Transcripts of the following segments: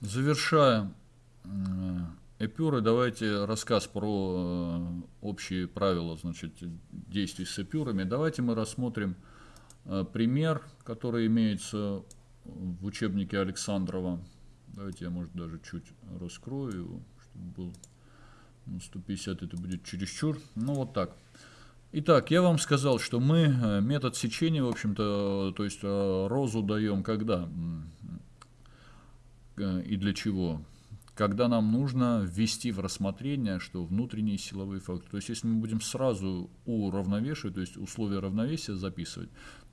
Завершая эпюры, давайте рассказ про э, общие правила значит, действий с эпюрами. Давайте мы рассмотрим э, пример, который имеется в учебнике Александрова. Давайте я, может, даже чуть раскрою его, чтобы был ну, 150, это будет чересчур. Ну, вот так. Итак, я вам сказал, что мы э, метод сечения, в общем-то, то есть розу даем когда и для чего? когда нам нужно ввести в рассмотрение, что внутренние силовые факторы. То есть, если мы будем сразу уравновешивать, то есть условия равновесия записывать,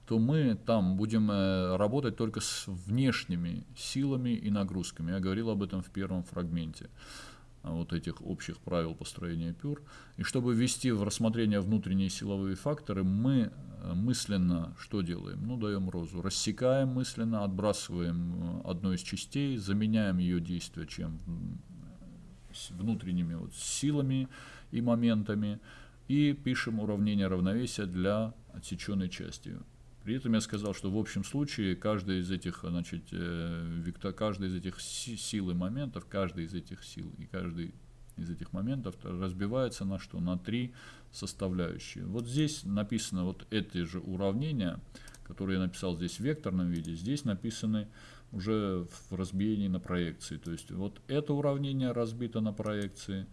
то мы там будем э, работать только с внешними силами и нагрузками. Я говорил об этом в первом фрагменте вот этих общих правил построения пюр. И чтобы ввести в рассмотрение внутренние силовые факторы, мы э, мысленно что делаем? Ну, даем розу. Рассекаем мысленно, отбрасываем э, одну из частей, заменяем ее действие чем? Внутренними вот силами и моментами. И пишем уравнение равновесия для отсеченной части. При этом я сказал, что в общем случае каждый из этих, значит, э, вектор, каждый из этих сил и моментов, каждый из этих сил и каждый из этих моментов разбивается на что? На три составляющие. Вот здесь написано вот эти же уравнения, которые я написал здесь в векторном виде, здесь написаны уже в разбиении на проекции. То есть вот это уравнение разбито на проекции,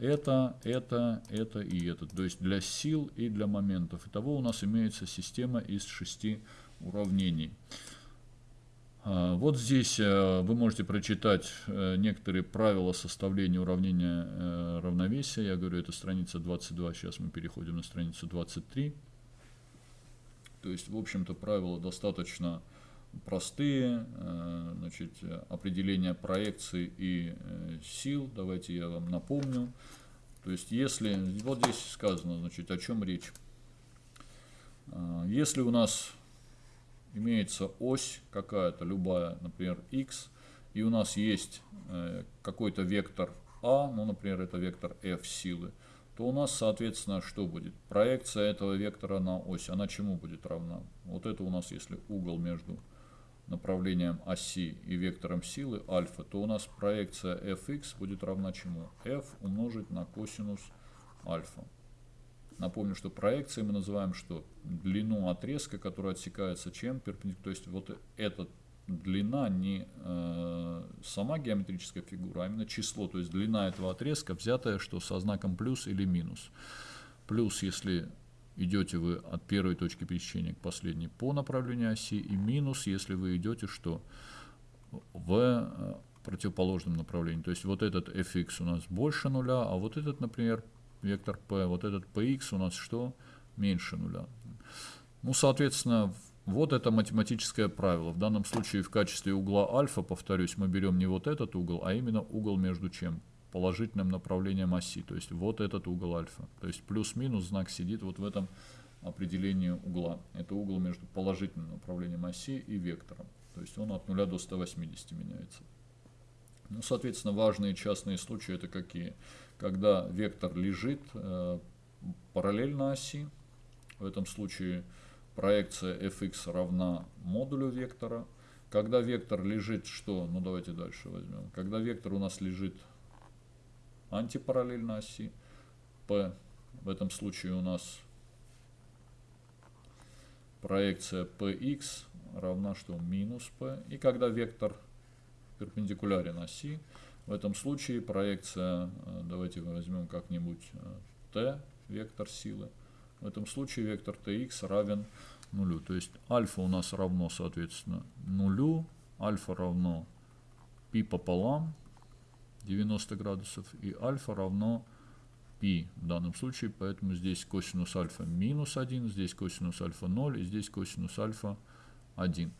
это, это, это и это. То есть для сил и для моментов. Итого у нас имеется система из шести уравнений. А, вот здесь э, вы можете прочитать э, некоторые правила составления уравнения э, равновесия. Я говорю, это страница 22, сейчас мы переходим на страницу 23. То есть, в общем-то, правила достаточно простые, значит, определение проекции и сил. Давайте я вам напомню. То есть, если, вот здесь сказано, значит, о чем речь. Если у нас имеется ось какая-то, любая, например, x, и у нас есть э, какой-то вектор а, ну, например, это вектор f силы, то у нас, соответственно, что будет? Проекция этого вектора на ось, она чему будет равна? Вот это у нас, если угол между направлением оси и вектором силы альфа, то у нас проекция fx будет равна чему? f умножить на косинус альфа. Напомню, что проекцией мы называем что? Длину отрезка, которая отсекается чем? Перпендикулярно. То есть вот эта длина не э, сама геометрическая фигура, а именно число. То есть длина этого отрезка взятая что со знаком плюс или минус. Плюс, если идете вы от первой точки пересечения к последней по направлению оси, и минус, если вы идете что? В э, противоположном направлении. То есть вот этот fx у нас больше нуля, а вот этот, например, вектор p, вот этот px у нас что? Меньше нуля. Ну, соответственно, вот это математическое правило. В данном случае в качестве угла альфа, повторюсь, мы берем не вот этот угол, а именно угол между чем? Положительным направлением оси. То есть вот этот угол альфа. То есть плюс-минус знак сидит вот в этом определении угла. Это угол между положительным направлением оси и вектором. То есть он от 0 до 180 меняется. Ну, соответственно, важные частные случаи это какие? когда вектор лежит э, параллельно оси. В этом случае проекция fx равна модулю вектора. Когда вектор лежит что? Ну давайте дальше возьмем. Когда вектор у нас лежит антипараллельно оси, p, в этом случае у нас проекция px равна что? Минус p. И когда вектор перпендикулярен оси, в этом случае проекция, э, давайте возьмем как-нибудь э, t, вектор силы. В этом случае вектор tx равен нулю. То есть альфа у нас равно, соответственно, нулю. Альфа равно π пополам 90 градусов. И альфа равно π в данном случае. Поэтому здесь косинус альфа минус 1, здесь косинус альфа 0 и здесь косинус альфа 1.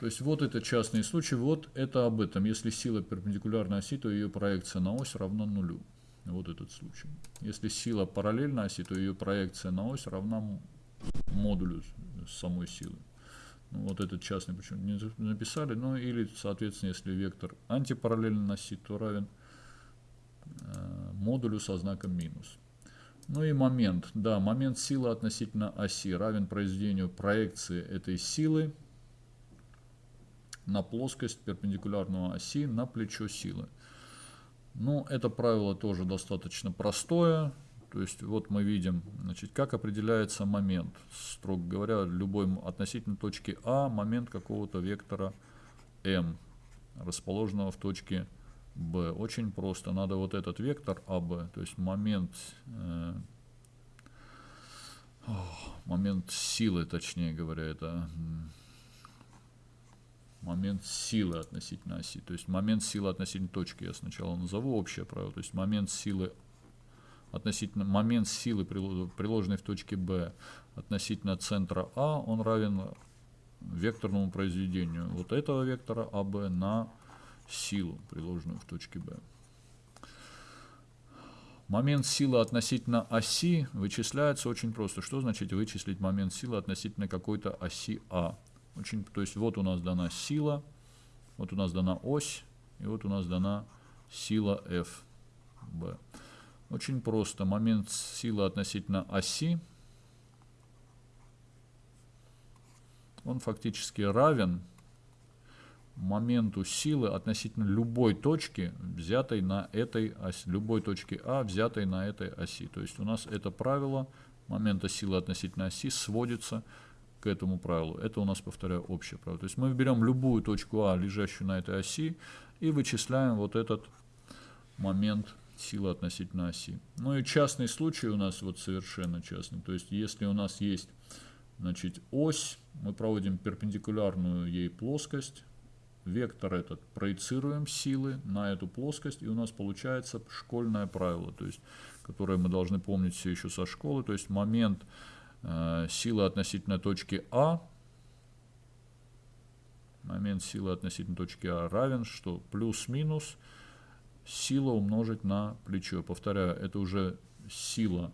То есть вот это частный случай, вот это об этом. Если сила перпендикулярна оси, то ее проекция на ось равна нулю. Вот этот случай. Если сила параллельна оси, то ее проекция на ось равна модулю самой силы. Вот этот частный почему не написали. Ну или, соответственно, если вектор антипараллельно оси, то равен э, модулю со знаком минус. Ну и момент. Да, момент силы относительно оси равен произведению проекции этой силы на плоскость перпендикулярную оси на плечо силы. Ну, это правило тоже достаточно простое. То есть вот мы видим, значит, как определяется момент. Строго говоря, любой относительно точки А момент какого-то вектора m, расположенного в точке B. Очень просто. Надо вот этот вектор АБ, то есть момент, э, момент силы, точнее говоря, это момент силы относительно оси. То есть момент силы относительно точки я сначала назову общее правило. То есть момент силы относительно момент силы, приложенной в точке B относительно центра А, он равен векторному произведению вот этого вектора АБ на силу, приложенную в точке B. Момент силы относительно оси вычисляется очень просто. Что значит вычислить момент силы относительно какой-то оси А? Очень, то есть вот у нас дана сила, вот у нас дана ось, и вот у нас дана сила F. Очень просто. Момент силы относительно оси, он фактически равен моменту силы относительно любой точки, взятой на этой оси, любой точки А, взятой на этой оси. То есть у нас это правило момента силы относительно оси сводится к этому правилу. Это у нас, повторяю, общее правило. То есть мы берем любую точку А, лежащую на этой оси, и вычисляем вот этот момент силы относительно оси. Ну и частный случай у нас вот совершенно частный. То есть если у нас есть значит, ось, мы проводим перпендикулярную ей плоскость, вектор этот проецируем силы на эту плоскость, и у нас получается школьное правило, то есть, которое мы должны помнить все еще со школы, то есть момент э, силы относительно точки А, момент силы относительно точки А равен, что плюс-минус сила умножить на плечо. Повторяю, это уже сила,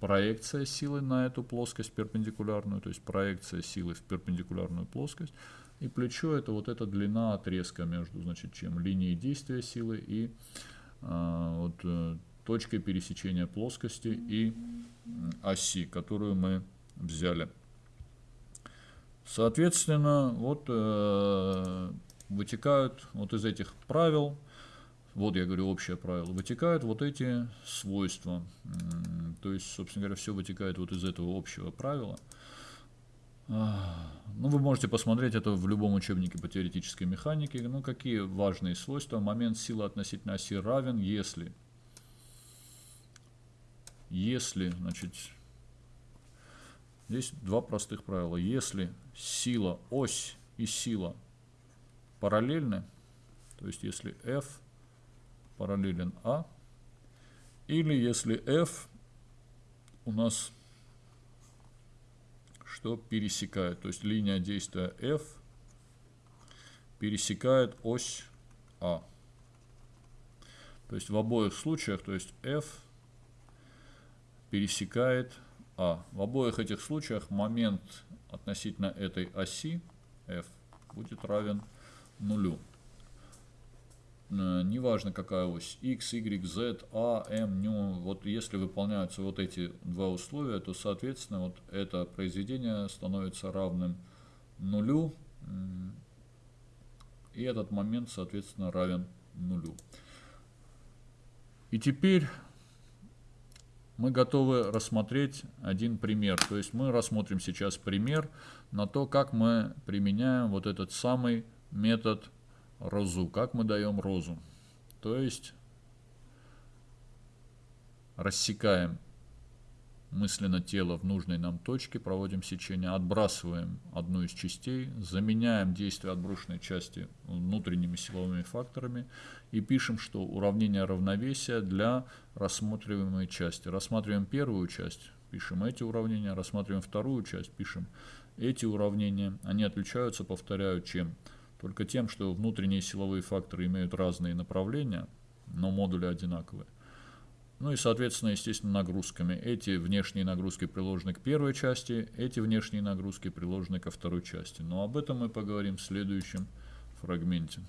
проекция силы на эту плоскость перпендикулярную, то есть проекция силы в перпендикулярную плоскость, и плечо это вот эта длина отрезка между значит, чем линией действия силы и а, вот, э, точкой пересечения плоскости и оси, которую мы взяли. Соответственно, вот э, вытекают вот из этих правил, вот я говорю общее правило, вытекают вот эти свойства. То есть, собственно говоря, все вытекает вот из этого общего правила. Ну, вы можете посмотреть это в любом учебнике по теоретической механике. Ну, какие важные свойства? Момент силы относительно оси равен, если, если, значит, здесь два простых правила. Если сила, ось и сила параллельны, то есть если F параллелен А, или если F у нас что пересекает. То есть линия действия F пересекает ось А. То есть в обоих случаях, то есть F пересекает А. В обоих этих случаях момент относительно этой оси F будет равен нулю. Э, неважно какая ось, x, y, z, a, m, nu, вот если выполняются вот эти два условия, то соответственно вот это произведение становится равным нулю, и этот момент соответственно равен нулю. И теперь мы готовы рассмотреть один пример. То есть мы рассмотрим сейчас пример на то, как мы применяем вот этот самый метод розу. Как мы даем розу? То есть рассекаем мысленно тело в нужной нам точке, проводим сечение, отбрасываем одну из частей, заменяем действие отброшенной части внутренними силовыми факторами и пишем, что уравнение равновесия для рассматриваемой части. Рассматриваем первую часть, пишем эти уравнения, рассматриваем вторую часть, пишем эти уравнения. Они отличаются, повторяю, чем? Только тем, что внутренние силовые факторы имеют разные направления, но модули одинаковые. Ну и, соответственно, естественно, нагрузками. Эти внешние нагрузки приложены к первой части, эти внешние нагрузки приложены ко второй части. Но об этом мы поговорим в следующем фрагменте.